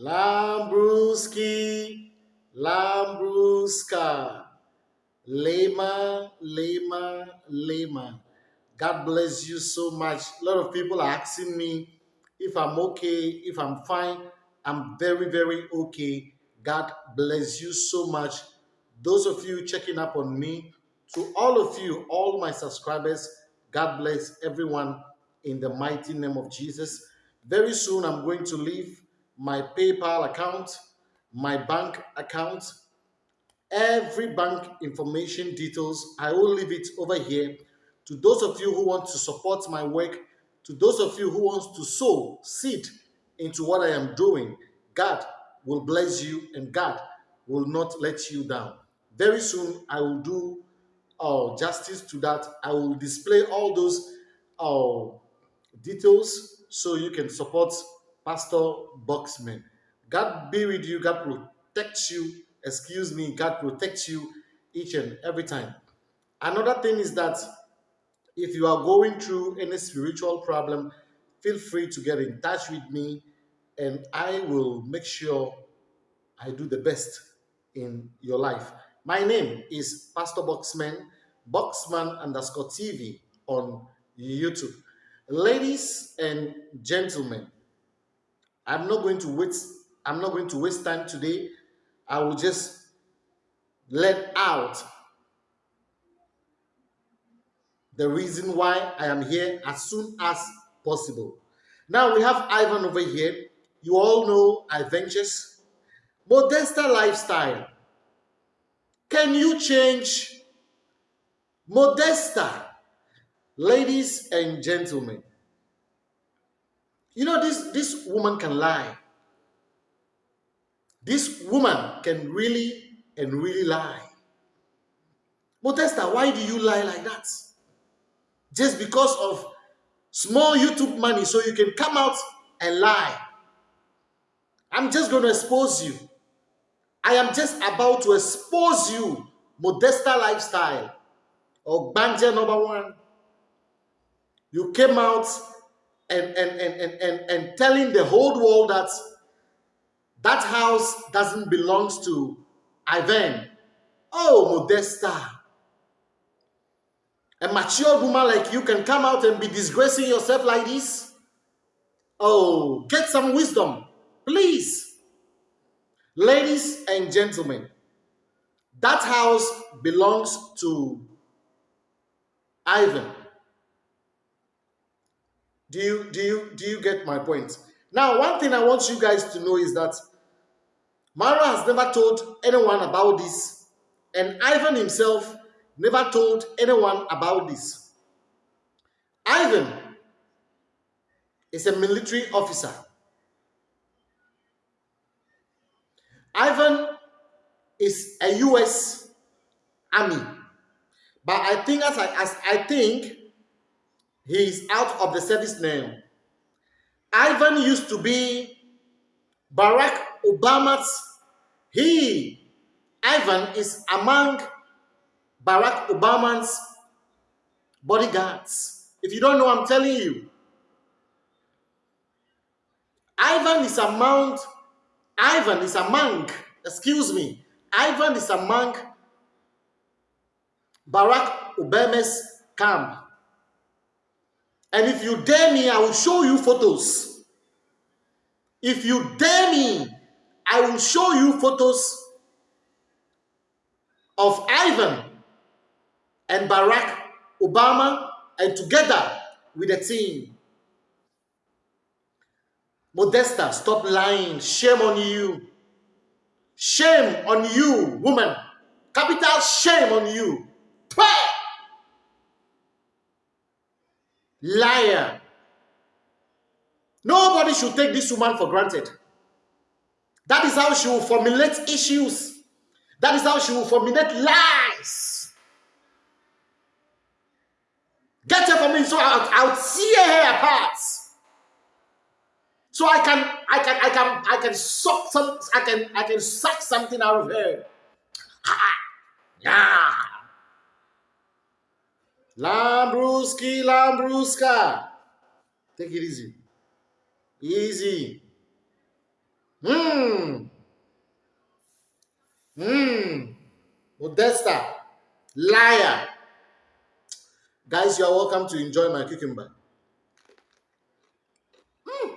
Lambruski, Lambruska, Lema, Lema, Lema. God bless you so much. A lot of people are asking me if I'm okay, if I'm fine. I'm very, very okay. God bless you so much. Those of you checking up on me, to all of you, all my subscribers, God bless everyone in the mighty name of Jesus. Very soon, I'm going to leave my PayPal account, my bank account, every bank information details. I will leave it over here. To those of you who want to support my work, to those of you who want to sow seed into what I am doing, God will bless you and God will not let you down. Very soon, I will do uh, justice to that. I will display all those uh, details so you can support Pastor Boxman. God be with you. God protects you. Excuse me. God protects you each and every time. Another thing is that if you are going through any spiritual problem, feel free to get in touch with me and I will make sure I do the best in your life. My name is Pastor Boxman, Boxman underscore TV on YouTube. Ladies and gentlemen, I'm not going to waste I'm not going to waste time today. I will just let out the reason why I am here as soon as possible. Now we have Ivan over here. You all know Adventures. Modesta lifestyle. Can you change Modesta? Ladies and gentlemen, you know this, this woman can lie. This woman can really and really lie. Modesta, why do you lie like that? Just because of small YouTube money so you can come out and lie. I'm just going to expose you. I am just about to expose you. Modesta lifestyle. Or Banja number one. You came out and, and, and, and, and, and telling the whole world that that house doesn't belong to Ivan. Oh, Modesta. A mature woman like you can come out and be disgracing yourself like this? Oh, get some wisdom, please. Ladies and gentlemen, that house belongs to Ivan. Do you do you do you get my point? Now, one thing I want you guys to know is that Mara has never told anyone about this, and Ivan himself never told anyone about this. Ivan is a military officer. Ivan is a U.S. Army, but I think as I, as I think he is out of the service now. Ivan used to be Barack Obama's. He, Ivan, is among Barack Obama's bodyguards. If you don't know, I'm telling you. Ivan is among, Ivan is among, excuse me, Ivan is among Barack Obama's camp. And if you dare me, I will show you photos. If you dare me, I will show you photos of Ivan and Barack Obama and together with the team. Modesta, stop lying. Shame on you. Shame on you, woman. Capital shame on you. Liar. Nobody should take this woman for granted. That is how she will formulate issues. That is how she will formulate lies. Get her for me so I'll, I'll tear her apart. So I can I can I can I can suck some I can I can suck something out of her. Ah, yeah. Lambruski, Lambruska. Take it easy. Easy. Hmm. Mmm. Mmm. Modesta. Liar. Guys, you are welcome to enjoy my cucumber. Mm.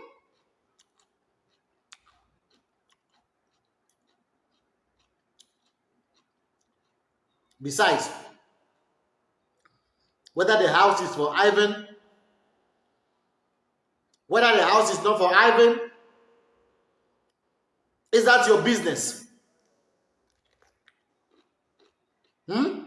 Besides, whether the house is for Ivan, whether the house is not for Ivan, is that your business? Hmm?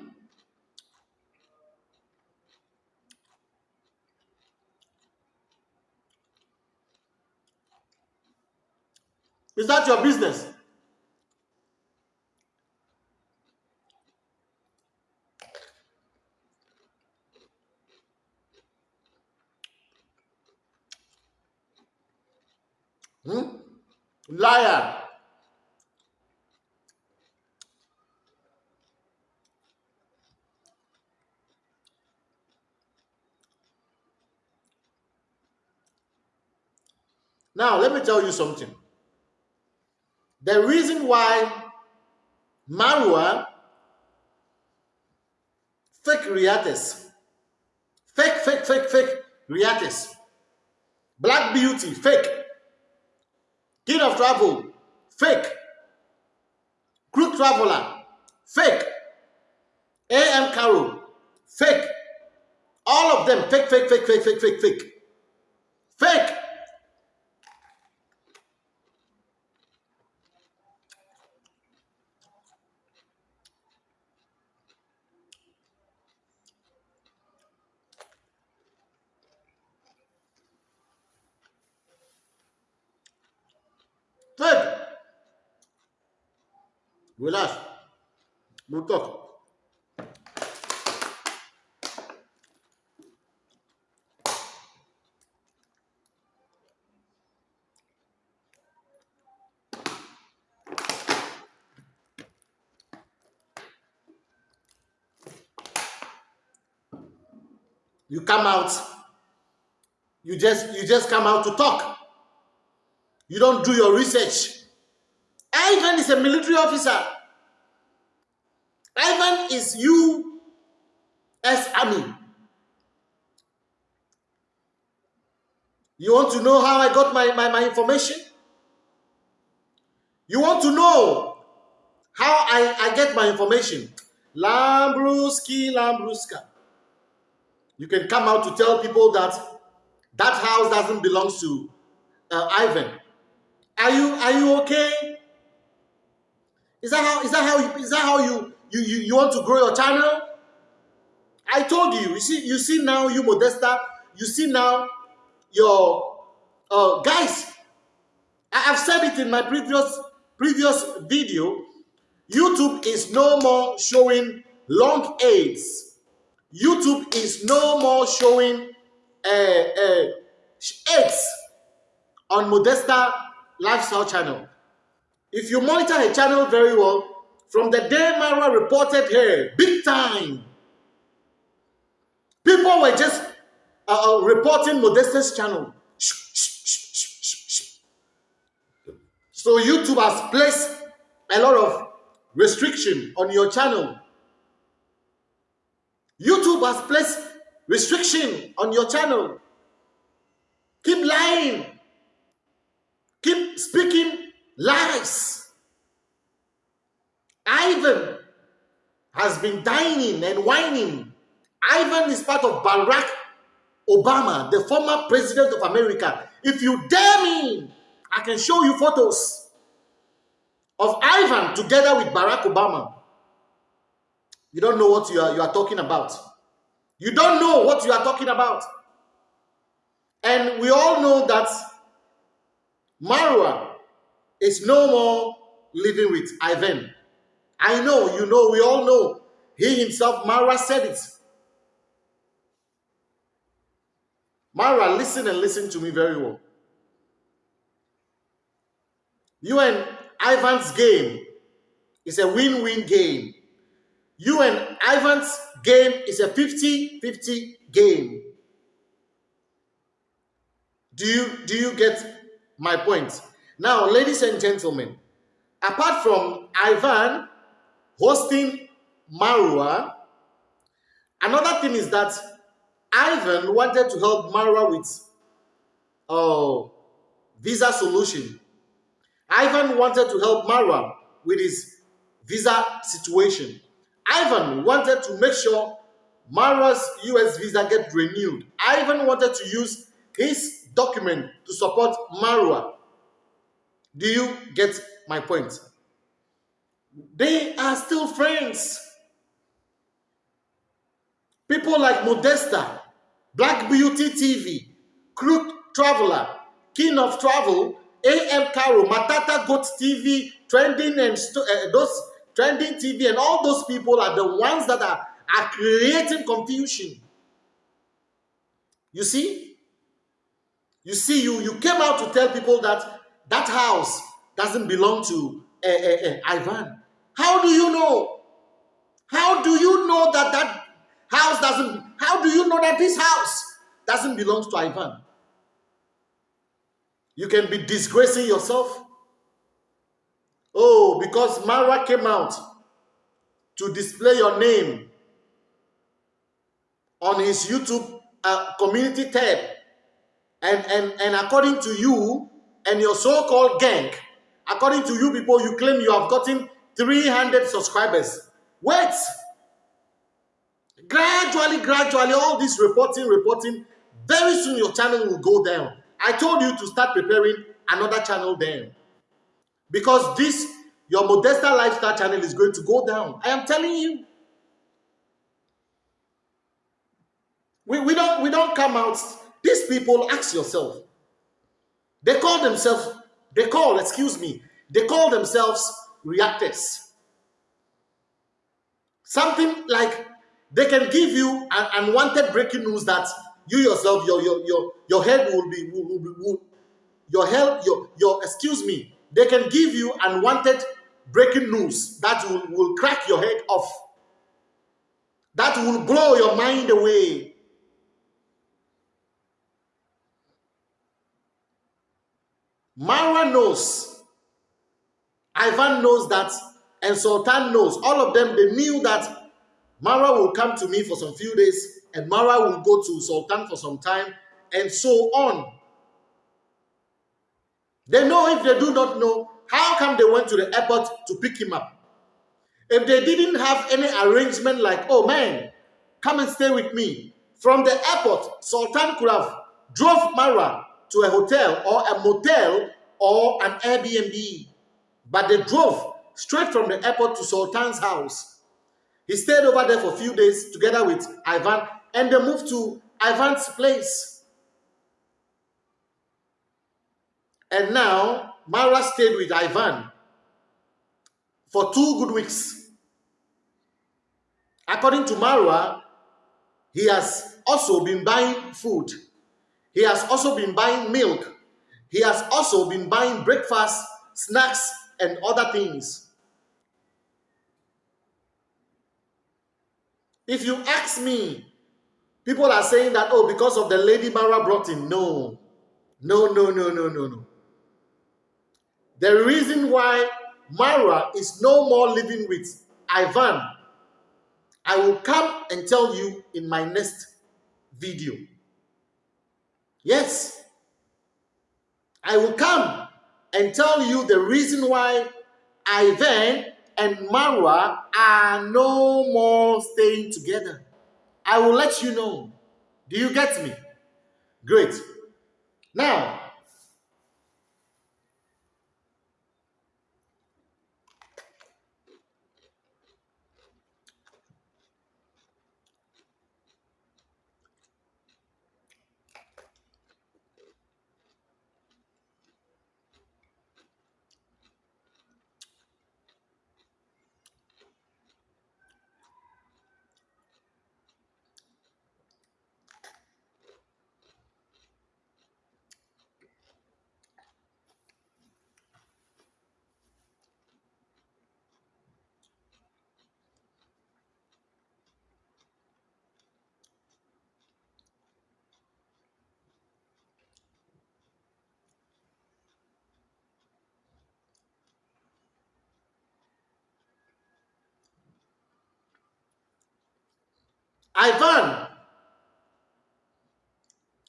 Is that your business? Hmm? Liar. Now, let me tell you something. The reason why Marwa fake realities, fake, fake, fake, fake realities, Black Beauty, fake, King of Travel, fake, Crew Traveler, fake, AM Carol, fake, all of them fake, fake, fake, fake, fake, fake, fake, fake. Relax. We'll talk. You come out, you just you just come out to talk. You don't do your research. Ivan is a military officer. Ivan is U.S. Army. You want to know how I got my, my, my information? You want to know how I, I get my information? Lambruski, Lambruska. You can come out to tell people that that house doesn't belong to uh, Ivan. Are you are you okay? Is that how is that how you, is that how you, you you you want to grow your channel? I told you. You see you see now you Modesta. You see now your uh, guys. I have said it in my previous previous video. YouTube is no more showing long aids. YouTube is no more showing uh, uh, aids on Modesta lifestyle channel. If you monitor her channel very well, from the day Mara reported her, big time, people were just uh, uh reporting Modesta's channel. So YouTube has placed a lot of restriction on your channel. YouTube has placed restriction on your channel. Keep lying has been dining and whining. Ivan is part of Barack Obama, the former president of America. If you dare me, I can show you photos of Ivan together with Barack Obama. You don't know what you are, you are talking about. You don't know what you are talking about. And we all know that Marwa is no more living with Ivan. I know, you know, we all know. He himself, Marwa said it. Marwa, listen and listen to me very well. You and Ivan's game is a win-win game. You and Ivan's game is a 50-50 game. Do you, do you get my point. Now, ladies and gentlemen, apart from Ivan hosting Marwa, another thing is that Ivan wanted to help Marwa with uh, visa solution. Ivan wanted to help Marwa with his visa situation. Ivan wanted to make sure Marwa's US visa get renewed. Ivan wanted to use his document to support Marwa. Do you get my point? They are still friends. People like Modesta, Black Beauty TV, Crook Traveler, King of Travel, AM Caro, Matata Goat TV, Trending and uh, those Trending TV, and all those people are the ones that are, are creating confusion. You see? You see, you, you came out to tell people that that house doesn't belong to uh, uh, Ivan. How do you know? How do you know that that house doesn't, how do you know that this house doesn't belong to Ivan? You can be disgracing yourself. Oh, because Mara came out to display your name on his YouTube uh, community tab. And, and, and according to you and your so-called gang, according to you people, you claim you have gotten 300 subscribers. Wait! Gradually, gradually, all this reporting, reporting, very soon your channel will go down. I told you to start preparing another channel then. Because this, your Modesta Lifestyle channel is going to go down. I am telling you. We, we, don't, we don't come out. These people, ask yourself. They call themselves, they call, excuse me, they call themselves reactors. Something like they can give you an unwanted breaking news that you yourself, your your your your head will be will, will, will, your health, your your excuse me, they can give you unwanted breaking news that will, will crack your head off. That will blow your mind away. Mara knows. Ivan knows that. And Sultan knows. All of them, they knew that Mara will come to me for some few days and Mara will go to Sultan for some time, and so on. They know if they do not know, how come they went to the airport to pick him up? If they didn't have any arrangement like, oh man, come and stay with me. From the airport, Sultan could have drove Mara to a hotel or a motel or an Airbnb. But they drove straight from the airport to Sultan's house. He stayed over there for a few days together with Ivan and they moved to Ivan's place. And now Mara stayed with Ivan for two good weeks. According to Mara, he has also been buying food. He has also been buying milk. He has also been buying breakfast, snacks, and other things. If you ask me, People are saying that, oh, because of the lady Mara brought in. No. No, no, no, no, no, no. The reason why Mara is no more living with Ivan, I will come and tell you in my next video. Yes. I will come and tell you the reason why Ivan and Mara are no more staying together. I will let you know. Do you get me? Great. Now, Ivan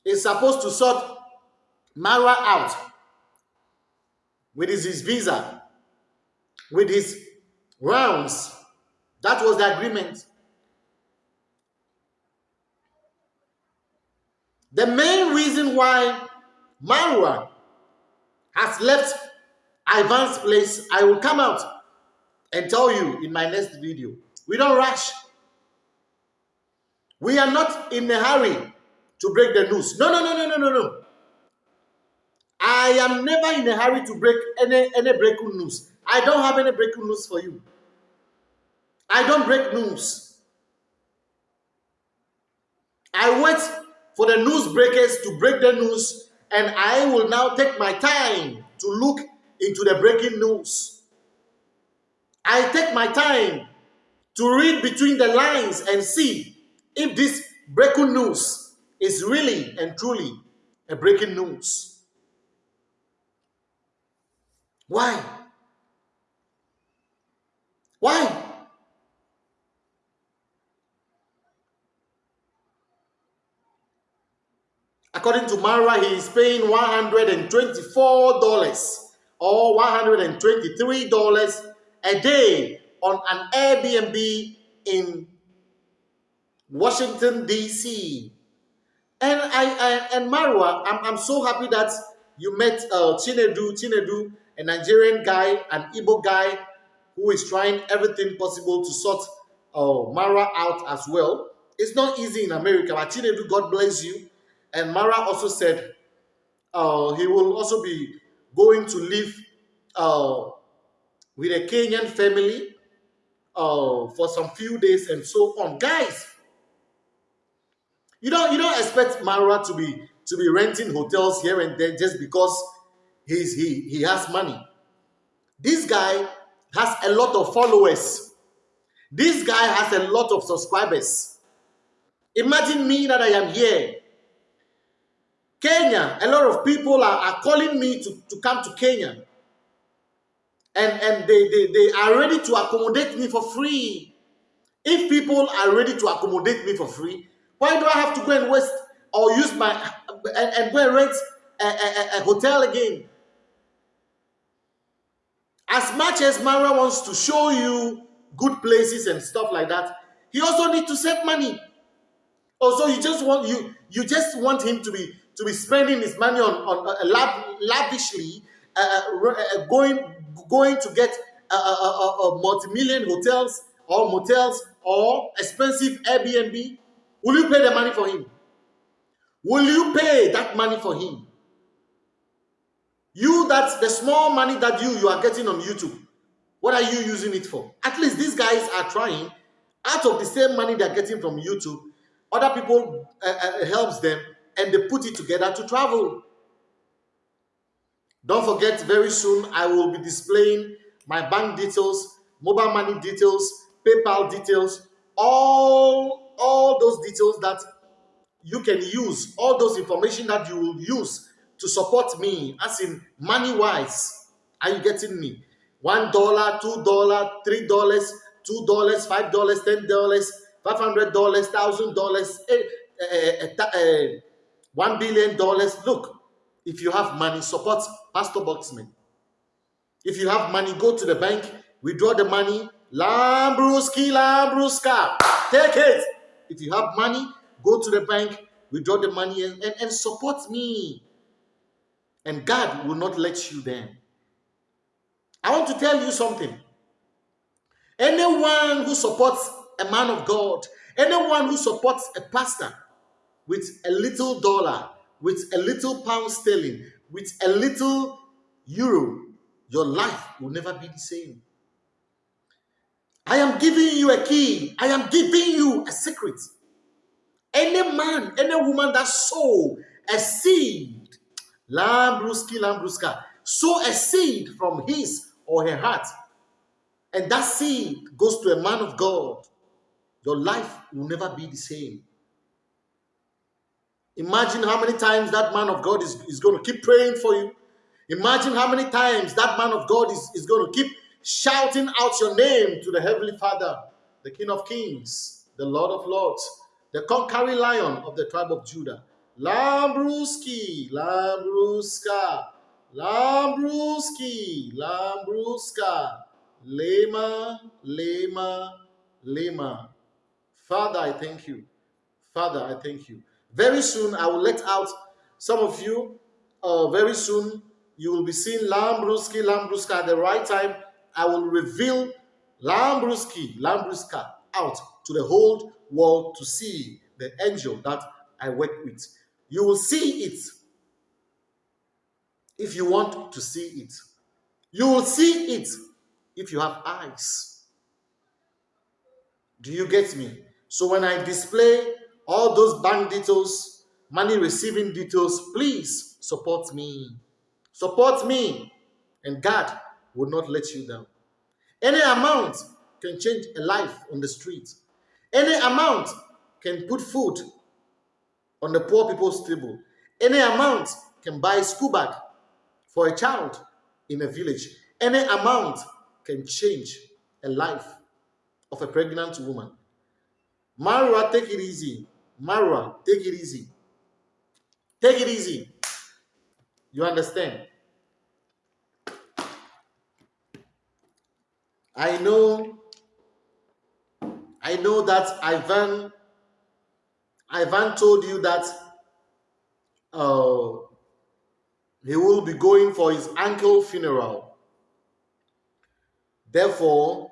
is supposed to sort Marwa out with his, his visa, with his rounds. That was the agreement. The main reason why Marwa has left Ivan's place, I will come out and tell you in my next video. We don't rush. We are not in a hurry to break the news. No, no, no, no, no, no, no. I am never in a hurry to break any, any breaking news. I don't have any breaking news for you. I don't break news. I wait for the news breakers to break the news, and I will now take my time to look into the breaking news. I take my time to read between the lines and see if this breaking news is really and truly a breaking news. Why? Why? According to Mara, he is paying $124 or $123 a day on an Airbnb in Washington, D.C. And I, I and Marwa, I'm, I'm so happy that you met uh, Chinedu, Chinedu, a Nigerian guy, an Igbo guy who is trying everything possible to sort uh, Marwa out as well. It's not easy in America, but Chinedu, God bless you. And Mara also said uh, he will also be going to live uh, with a Kenyan family uh, for some few days and so on. Guys, you don't you don't expect Mara to be to be renting hotels here and there just because he's he he has money. This guy has a lot of followers. This guy has a lot of subscribers. Imagine me that I am here. Kenya, a lot of people are, are calling me to, to come to Kenya and, and they, they, they are ready to accommodate me for free. If people are ready to accommodate me for free, why do I have to go and waste or use my and, and go and rent a, a, a hotel again? As much as Mara wants to show you good places and stuff like that, he also needs to save money. Also, you just want you you just want him to be to be spending his money on on uh, lav, lavishly, uh, uh, uh going going to get a, a multi-million hotels or motels or expensive Airbnb? Will you pay the money for him? Will you pay that money for him? You, that's the small money that you, you are getting on YouTube. What are you using it for? At least these guys are trying. Out of the same money they're getting from YouTube, other people uh, uh, helps them and they put it together to travel. Don't forget, very soon I will be displaying my bank details, mobile money details, PayPal details, all, all those details that you can use, all those information that you will use to support me, as in money-wise. Are you getting me? One dollar, two dollar, three dollars, two dollars, five dollars, ten dollars, five hundred dollars, thousand dollars, eh, eh, eh, one billion dollars. Look, if you have money, support Pastor Boxman. If you have money, go to the bank, withdraw the money. Lambruski, Lambruska. Take it. If you have money, go to the bank, withdraw the money, and, and, and support me. And God will not let you down. I want to tell you something. Anyone who supports a man of God, anyone who supports a pastor with a little dollar, with a little pound sterling, with a little euro, your life will never be the same. I am giving you a key. I am giving you a secret. Any man, any woman that sow a seed, lambruski, lambruska, sow a seed from his or her heart, and that seed goes to a man of God, your life will never be the same. Imagine how many times that man of God is, is going to keep praying for you. Imagine how many times that man of God is, is going to keep shouting out your name to the Heavenly Father, the King of Kings, the Lord of Lords, the conquering lion of the tribe of Judah. Lambruski, Lambruska, Lambruski, Lambruska, Lema, Lema, Lema. Father, I thank you. Father, I thank you. Very soon, I will let out some of you. Uh, very soon, you will be seeing Lambruski, Lambruska at the right time. I will reveal Lambruski, Lambruska out to the whole world to see the angel that I work with. You will see it if you want to see it. You will see it if you have eyes. Do you get me? So when I display all those bank details, money receiving details, please support me. Support me, and God will not let you down. Any amount can change a life on the street. Any amount can put food on the poor people's table. Any amount can buy a school bag for a child in a village. Any amount can change a life of a pregnant woman. Marwa, take it easy. Marwa, take it easy. Take it easy. You understand? I know I know that Ivan Ivan told you that uh, he will be going for his uncle funeral. Therefore,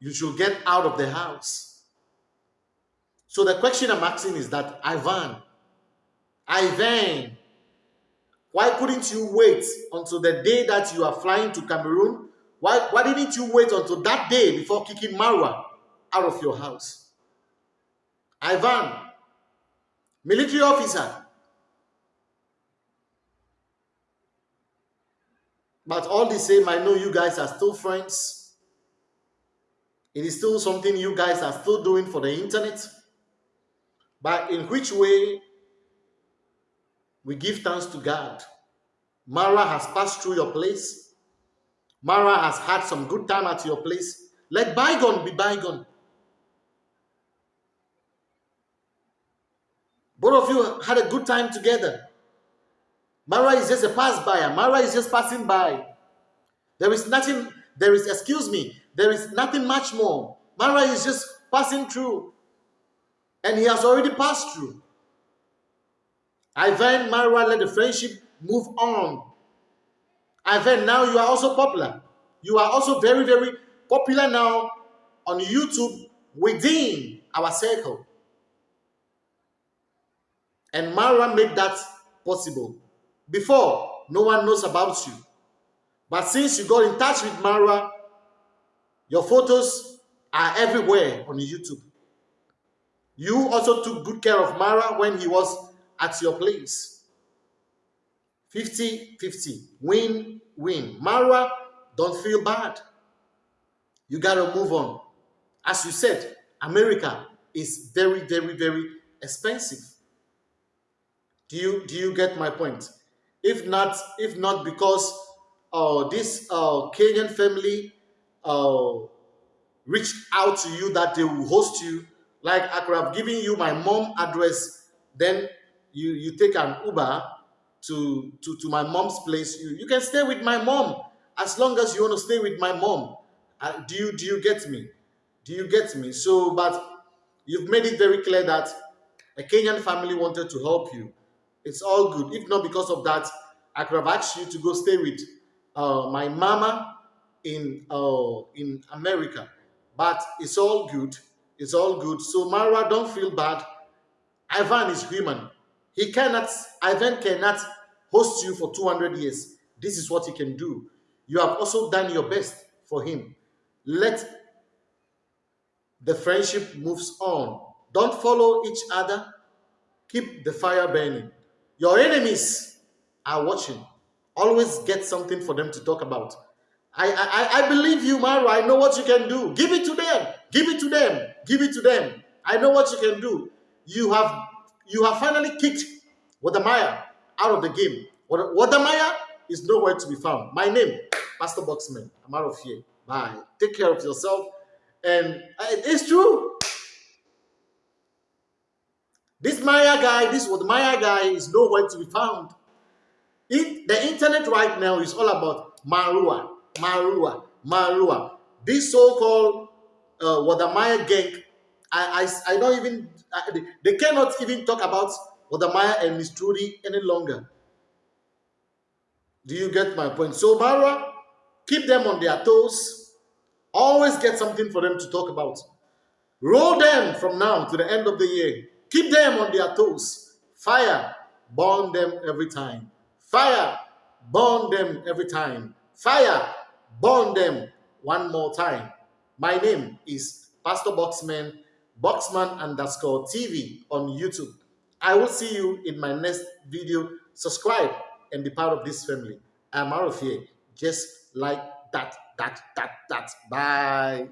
you should get out of the house. So the question I'm asking is that Ivan, Ivan, why couldn't you wait until the day that you are flying to Cameroon? Why, why didn't you wait until that day before kicking Marwa out of your house? Ivan, military officer. But all the same, I know you guys are still friends. It is still something you guys are still doing for the internet. But in which way we give thanks to God. Mara has passed through your place. Mara has had some good time at your place. Let bygone be bygone. Both of you had a good time together. Mara is just a pass by. Mara is just passing by. There is nothing, there is, excuse me, there is nothing much more. Mara is just passing through. And he has already passed through. I Ivan Mara let the friendship move on. Ivan, now you are also popular. You are also very, very popular now on YouTube within our circle. And Mara made that possible. Before, no one knows about you. But since you got in touch with Mara, your photos are everywhere on YouTube. You also took good care of Mara when he was at your place. 50-50. Win-win. Mara, don't feel bad. You got to move on. As you said, America is very, very, very expensive. Do you do you get my point? If not, if not because uh, this uh, Kenyan family uh, reached out to you that they will host you, like I could have given you my mom address, then you you take an Uber to to to my mom's place. You you can stay with my mom as long as you want to stay with my mom. Uh, do you do you get me? Do you get me? So, but you've made it very clear that a Kenyan family wanted to help you it's all good. If not because of that, I could have asked you to go stay with uh, my mama in uh, in America. But it's all good. It's all good. So Mara, don't feel bad. Ivan is human. He cannot, Ivan cannot host you for 200 years. This is what he can do. You have also done your best for him. Let the friendship moves on. Don't follow each other. Keep the fire burning. Your enemies are watching. Always get something for them to talk about. I, I, I believe you, Mara. I know what you can do. Give it to them. Give it to them. Give it to them. I know what you can do. You have you have finally kicked Wode Maya out of the game. Wode Maya is nowhere to be found. My name, Pastor Boxman. I'm out of here. Bye. Take care of yourself. And uh, it's true. This Maya guy, this Maya guy is nowhere to be found. It, the internet right now is all about Marua, Marua, Marua. This so-called uh, Wode Maya gang, I, I, I don't even, I, they cannot even talk about Wode Maya and Miss Trudy any longer. Do you get my point? So Marua, keep them on their toes. Always get something for them to talk about. Roll them from now to the end of the year. Keep them on their toes. Fire, burn them every time. Fire, burn them every time. Fire, burn them one more time. My name is Pastor Boxman, Boxman underscore TV on YouTube. I will see you in my next video. Subscribe and be part of this family. I'm out of here, just like that, that, that, that. Bye.